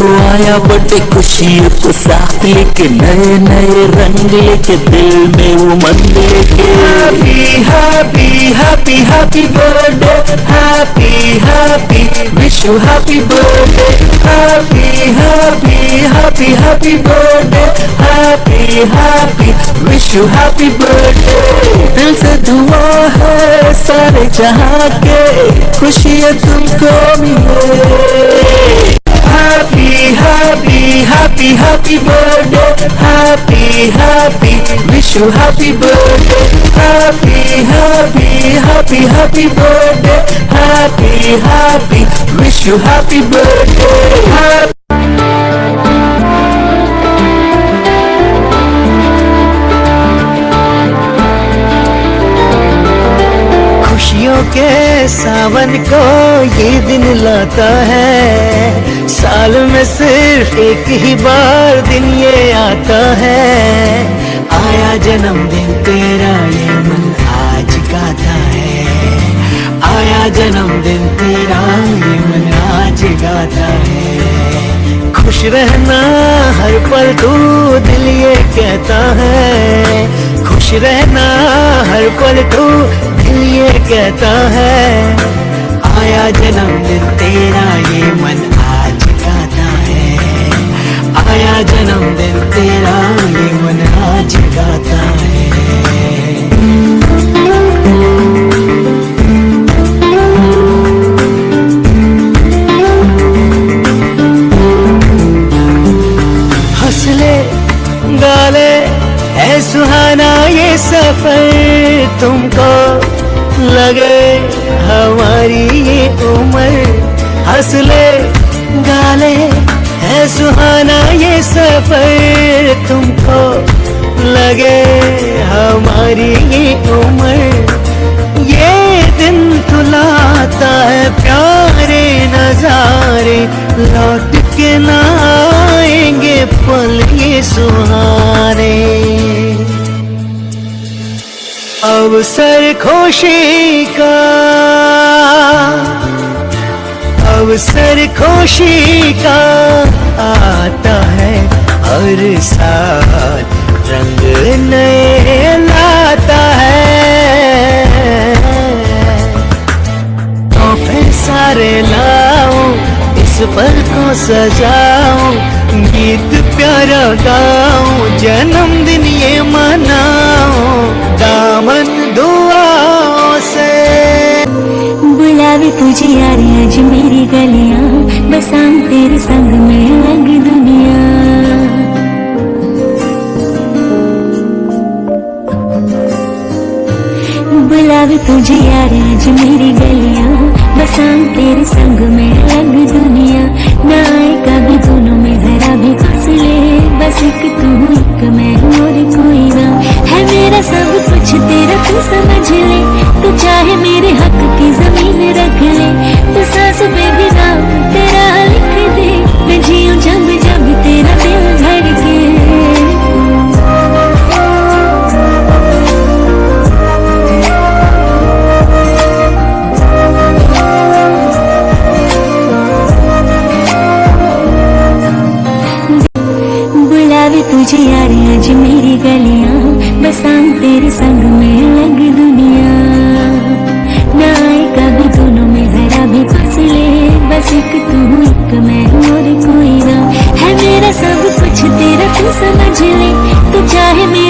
देखो आया बड़े खुशियों को साथ लेके नए नए रंग लेके दिल में उमंग लेके। Happy happy happy happy birthday happy happy wish you happy birthday happy happy happy happy birthday happy happy wish you happy birthday दिल से दुआ है सारे जहाँ के खुशियाँ तुमको मिले। Happy, happy, happy, happy birthday, happy, happy, wish you happy birthday, happy, happy, happy, happy birthday, happy, happy, wish you happy birthday. Happy खुशियों के सावन को ये दिन लाता है साल में सिर्फ़ एक ही बार दिन ये आता है। आया जन्मदिन, तेरा ये मन आज गाता है। आया जन्मदिन, तेरा ये मन आज गाता है। खुश रहना हर पल तू दिल ये कहता है। खुश रहना हर पल तू दिल ये कहता है। आया जन्मदिन, तेरा ये मन आया जन्मदिन तेरा, ये मन आज गाता है। हंसले, गाले है सुहाना ये सफ़र तुमको लगे, हमारी ये उम्र। हंसले, गाले सफ़र तुमको लगे हमारी ये उम्र। ये दिन तुलाता है प्यारे नजारे। लौट के ना आएँगे पल ये सुहारे। अवसर खुशी का अवसर खुशी का आता है। हर साल रंग नए लाता है। तोहफे सारे लाओ, इस पल को सजाओ, गीत प्यारा गाओ, जन्मदिन ये मनाओ, दामन दुआओं से। बुलावे तुझे यार आज मेरी गलियाँ, बसाऊं तेरे संग में। तुझे यार आज मेरी गलियाँ बसाऊं तेरे संग में अलग दुनिया। ना आए कभी दोनों में जरा भी फसले बस एक तू, एक मैं और कोई ना। है मेरा सब कुछ तेरा, तू समझ ले। तू चाहे मेरे हक की ज़मीन रख ले, तू सांस में भी तुझे यार आज मेरी गलियाँ बसाऊं तेरे संग में लग दुनिया। ना आए कभी दोनों में जरा भी फसले बस एक तू, एक मैं और कोई ना। है मेरा सब कुछ, तेरा तू समझ ले, तू चाहे मेरा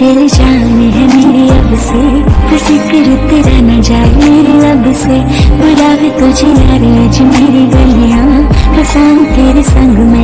तेरी जान है मेरी अब से। ज़िक्र तेरा न जाए मेरी अब से बुरा भी तुझे यार आज मेरी गलियाँ। हसान तेरे संग में